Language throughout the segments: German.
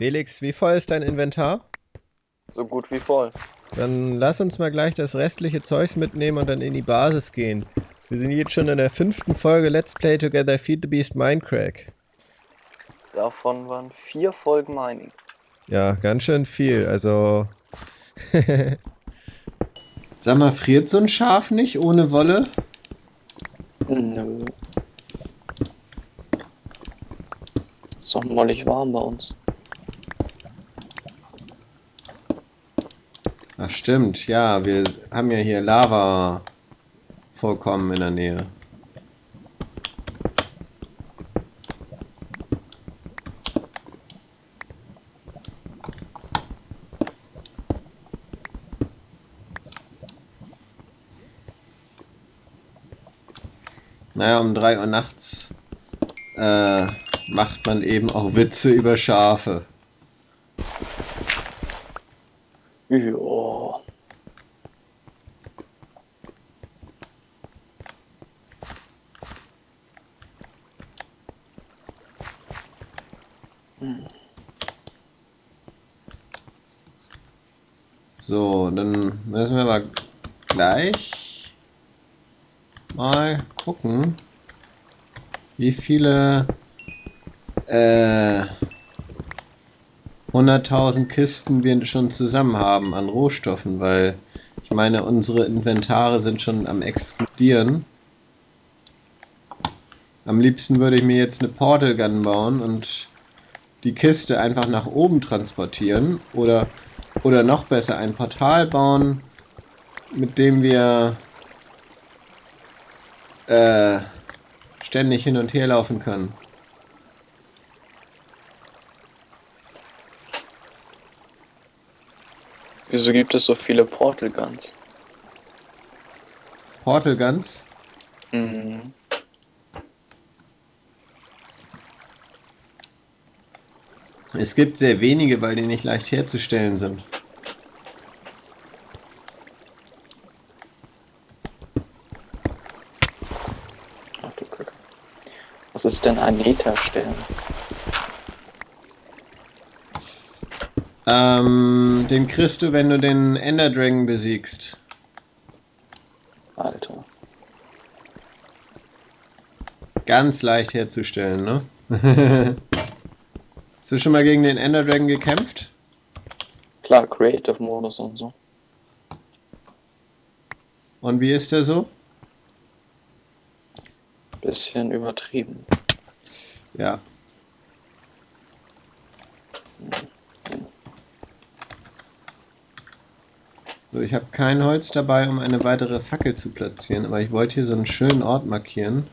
Felix, wie voll ist dein Inventar? So gut wie voll. Dann lass uns mal gleich das restliche Zeugs mitnehmen und dann in die Basis gehen. Wir sind jetzt schon in der fünften Folge Let's Play Together Feed the Beast Minecraft. Davon waren vier Folgen Mining. Ja, ganz schön viel, also... Sag mal, friert so ein Schaf nicht ohne Wolle? Nö. Ist doch mollig warm bei uns. Stimmt, ja, wir haben ja hier Lava vorkommen in der Nähe. Naja, um 3 Uhr nachts äh, macht man eben auch Witze über Schafe. Ja. So, dann müssen wir aber gleich mal gucken, wie viele äh, 100.000 Kisten wir schon zusammen haben an Rohstoffen, weil ich meine, unsere Inventare sind schon am explodieren. Am liebsten würde ich mir jetzt eine Portal Gun bauen und die Kiste einfach nach oben transportieren oder oder noch besser ein Portal bauen, mit dem wir äh, ständig hin und her laufen können. Wieso gibt es so viele Portal Guns? Portal Guns? Mhm. Es gibt sehr wenige, weil die nicht leicht herzustellen sind. Ach du Kacke. Was ist denn ein Liter-Stern? Ähm, den kriegst du, wenn du den Ender Dragon besiegst. Alter. Ganz leicht herzustellen, ne? Hast du schon mal gegen den Ender Dragon gekämpft? Klar, Creative Modus und so. Und wie ist der so? Bisschen übertrieben. Ja. So, ich habe kein Holz dabei, um eine weitere Fackel zu platzieren, aber ich wollte hier so einen schönen Ort markieren.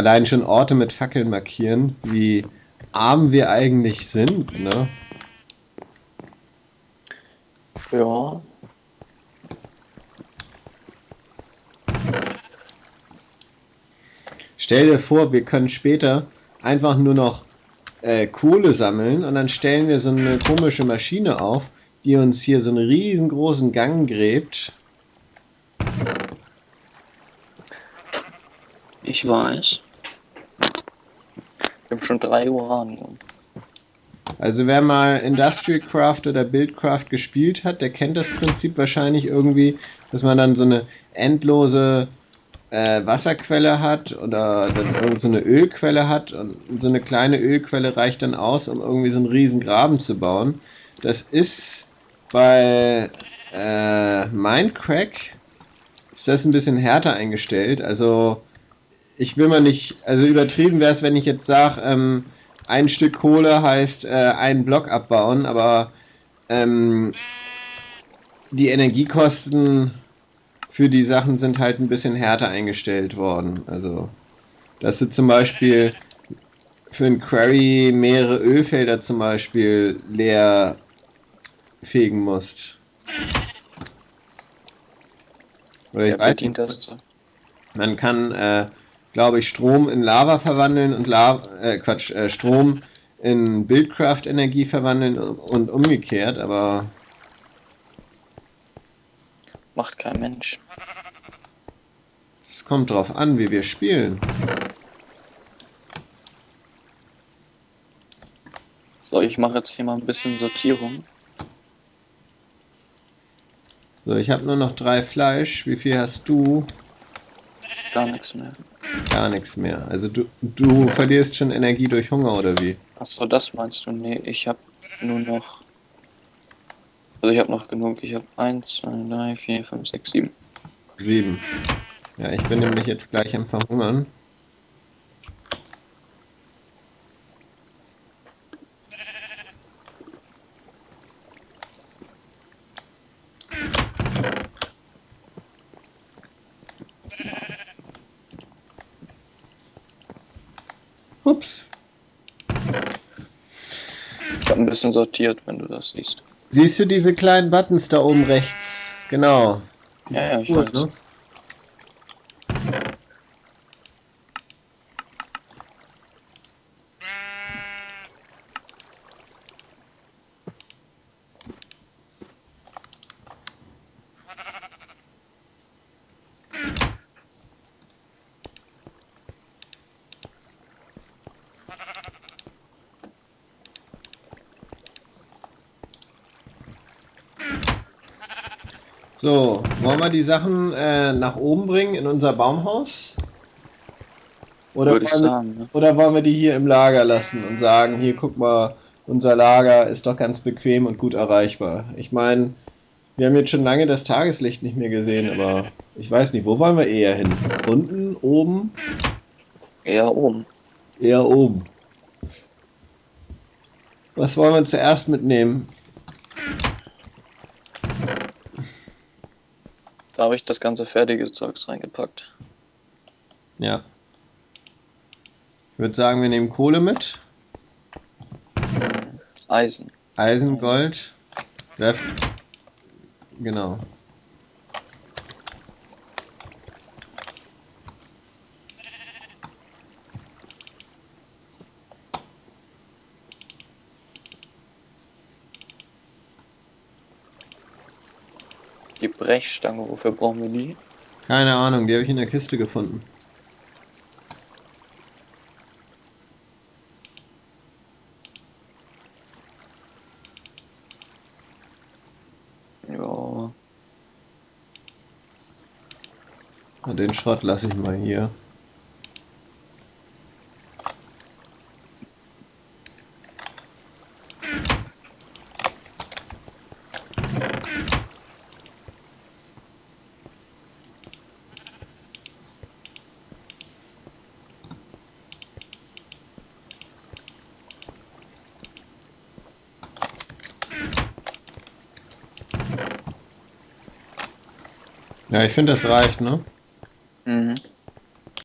Allein schon Orte mit Fackeln markieren, wie arm wir eigentlich sind, ne? Ja. Stell dir vor, wir können später einfach nur noch äh, Kohle sammeln und dann stellen wir so eine komische Maschine auf, die uns hier so einen riesengroßen Gang gräbt. Ich weiß. Ich habe schon drei Uranium. Also wer mal Industrial Craft oder Buildcraft gespielt hat, der kennt das Prinzip wahrscheinlich irgendwie, dass man dann so eine endlose äh, Wasserquelle hat oder dann irgend so eine Ölquelle hat und so eine kleine Ölquelle reicht dann aus, um irgendwie so einen riesen Graben zu bauen. Das ist bei äh, Minecraft ist das ein bisschen härter eingestellt. Also ich will mal nicht, also übertrieben wäre es, wenn ich jetzt sage, ähm, ein Stück Kohle heißt äh, einen Block abbauen, aber ähm, die Energiekosten für die Sachen sind halt ein bisschen härter eingestellt worden. Also, dass du zum Beispiel für ein Query mehrere Ölfelder zum Beispiel leer fegen musst. Oder ich Wer weiß nicht, man kann, äh, glaube ich, Strom in Lava verwandeln und Lava, äh, Quatsch, äh, Strom in Buildcraft-Energie verwandeln und, und umgekehrt, aber Macht kein Mensch. es kommt drauf an, wie wir spielen. So, ich mache jetzt hier mal ein bisschen Sortierung. So, ich habe nur noch drei Fleisch. Wie viel hast du? Gar nichts mehr. Gar nichts mehr. Also du, du verlierst schon Energie durch Hunger oder wie? Achso, das meinst du? Nee, ich habe nur noch. Also ich habe noch genug. Ich habe 1, 2, 3, 4, 5, 6, 7. Sieben. Ja, ich bin nämlich jetzt gleich am Verhungern. Ups. Ich habe ein bisschen sortiert, wenn du das siehst. Siehst du diese kleinen Buttons da oben rechts? Genau. Ja, ja, ich Gut, weiß. ne? So, wollen wir die Sachen äh, nach oben bringen in unser Baumhaus? Oder wollen, wir, sagen. Ne? oder wollen wir die hier im Lager lassen und sagen, hier guck mal, unser Lager ist doch ganz bequem und gut erreichbar. Ich meine, wir haben jetzt schon lange das Tageslicht nicht mehr gesehen, aber ich weiß nicht, wo wollen wir eher hin? Unten, oben? Eher oben. Eher oben. Was wollen wir zuerst mitnehmen? Da habe ich das ganze fertige Zeugs reingepackt. Ja. Ich würde sagen, wir nehmen Kohle mit. Eisen. Eisen, Gold. Ref genau. Die Brechstange, wofür brauchen wir die? Keine Ahnung, die habe ich in der Kiste gefunden. Ja, Und den Schrott lasse ich mal hier. Ja, ich finde, das reicht, ne?